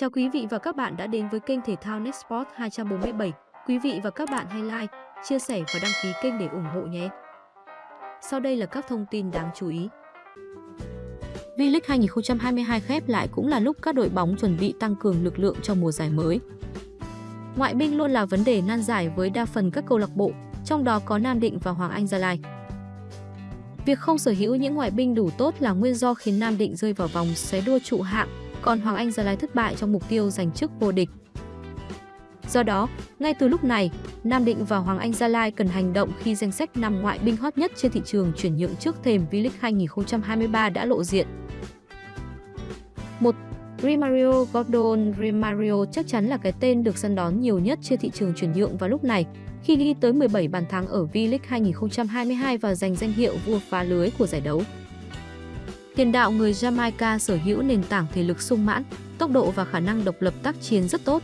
Chào quý vị và các bạn đã đến với kênh thể thao NetSport 247. Quý vị và các bạn hãy like, chia sẻ và đăng ký kênh để ủng hộ nhé. Sau đây là các thông tin đáng chú ý. V-League 2022 khép lại cũng là lúc các đội bóng chuẩn bị tăng cường lực lượng cho mùa giải mới. Ngoại binh luôn là vấn đề nan giải với đa phần các câu lạc bộ, trong đó có Nam Định và Hoàng Anh Gia Lai. Việc không sở hữu những ngoại binh đủ tốt là nguyên do khiến Nam Định rơi vào vòng xé đua trụ hạng, còn Hoàng Anh Gia Lai thất bại trong mục tiêu giành chức vô địch. Do đó, ngay từ lúc này, Nam Định và Hoàng Anh Gia Lai cần hành động khi danh sách năm ngoại binh hot nhất trên thị trường chuyển nhượng trước thềm V-League 2023 đã lộ diện. 1. Rimario Gordon Rimario chắc chắn là cái tên được săn đón nhiều nhất trên thị trường chuyển nhượng vào lúc này, khi ghi tới 17 bàn thắng ở V-League 2022 và giành danh hiệu vua phá lưới của giải đấu. Tiền đạo người Jamaica sở hữu nền tảng thể lực sung mãn, tốc độ và khả năng độc lập tác chiến rất tốt.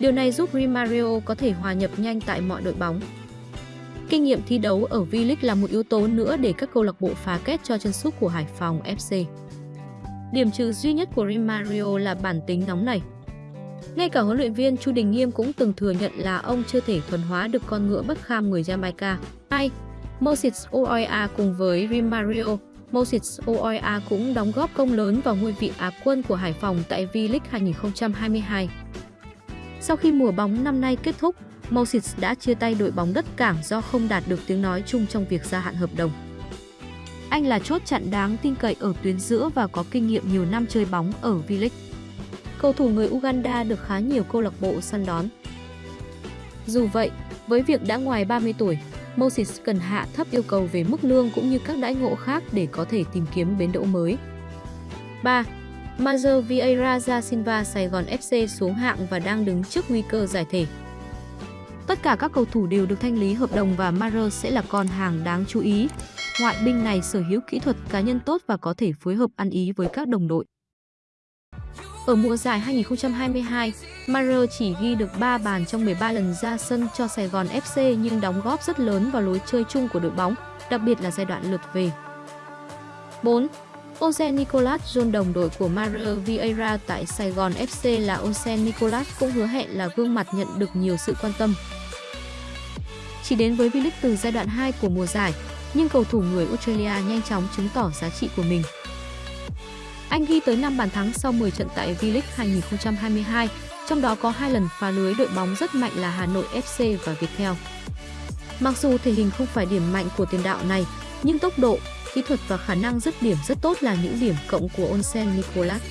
Điều này giúp Rimario có thể hòa nhập nhanh tại mọi đội bóng. Kinh nghiệm thi đấu ở V-League là một yếu tố nữa để các câu lạc bộ phá kết cho chân sút của Hải Phòng FC. Điểm trừ duy nhất của Rimario là bản tính nóng nảy. Ngay cả huấn luyện viên Chu Đình Nghiêm cũng từng thừa nhận là ông chưa thể thuần hóa được con ngựa bất kham người Jamaica. 2. Moses Oia cùng với Rimario Moses Oya cũng đóng góp công lớn vào ngôi vị Á quân của Hải Phòng tại V-League 2022. Sau khi mùa bóng năm nay kết thúc, Moses đã chia tay đội bóng đất cảng do không đạt được tiếng nói chung trong việc gia hạn hợp đồng. Anh là chốt chặn đáng tin cậy ở tuyến giữa và có kinh nghiệm nhiều năm chơi bóng ở V-League. Cầu thủ người Uganda được khá nhiều câu lạc bộ săn đón. Dù vậy, với việc đã ngoài 30 tuổi, Moses cần hạ thấp yêu cầu về mức lương cũng như các đãi ngộ khác để có thể tìm kiếm bến đỗ mới. 3. Major Vieira da Silva, Sài Gòn FC xuống hạng và đang đứng trước nguy cơ giải thể. Tất cả các cầu thủ đều được thanh lý hợp đồng và Maro sẽ là con hàng đáng chú ý. Ngoại binh này sở hữu kỹ thuật cá nhân tốt và có thể phối hợp ăn ý với các đồng đội. Ở mùa giải 2022, Marer chỉ ghi được 3 bàn trong 13 lần ra sân cho Sài Gòn FC nhưng đóng góp rất lớn vào lối chơi chung của đội bóng, đặc biệt là giai đoạn lượt về. 4. Osen Nicolas John đồng đội của Mario Vieira tại Sài Gòn FC là Osen Nicolas cũng hứa hẹn là gương mặt nhận được nhiều sự quan tâm. Chỉ đến với V-League từ giai đoạn 2 của mùa giải, nhưng cầu thủ người Australia nhanh chóng chứng tỏ giá trị của mình. Anh ghi tới 5 bàn thắng sau 10 trận tại V-League 2022, trong đó có hai lần phá lưới đội bóng rất mạnh là Hà Nội FC và Viettel. Mặc dù thể hình không phải điểm mạnh của tiền đạo này, nhưng tốc độ, kỹ thuật và khả năng dứt điểm rất tốt là những điểm cộng của Onsen Nicolas.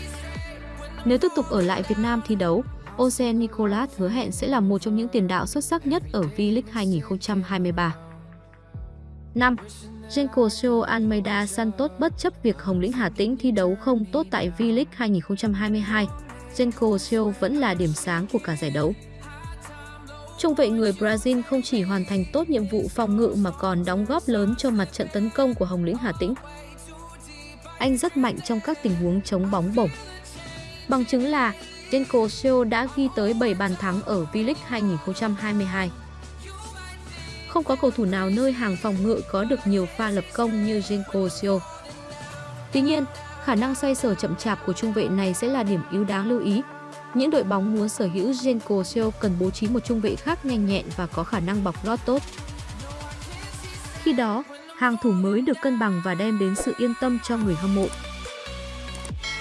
Nếu tiếp tục ở lại Việt Nam thi đấu, Onsen Nicolas hứa hẹn sẽ là một trong những tiền đạo xuất sắc nhất ở V-League 2023. 5. Genco Almeida Santos bất chấp việc Hồng Lĩnh Hà Tĩnh thi đấu không tốt tại V-League 2022, Genco vẫn là điểm sáng của cả giải đấu. Trung vệ người Brazil không chỉ hoàn thành tốt nhiệm vụ phòng ngự mà còn đóng góp lớn cho mặt trận tấn công của Hồng Lĩnh Hà Tĩnh. Anh rất mạnh trong các tình huống chống bóng bổng. Bằng chứng là Genco đã ghi tới 7 bàn thắng ở V-League 2022. Không có cầu thủ nào nơi hàng phòng ngự có được nhiều pha lập công như Genco Sio. Tuy nhiên, khả năng xoay sở chậm chạp của trung vệ này sẽ là điểm yếu đáng lưu ý. Những đội bóng muốn sở hữu Genco Sio cần bố trí một trung vệ khác nhanh nhẹn và có khả năng bọc lót tốt. Khi đó, hàng thủ mới được cân bằng và đem đến sự yên tâm cho người hâm mộ.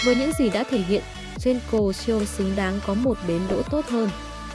Với những gì đã thể hiện, Genco Sio xứng đáng có một bến đỗ tốt hơn.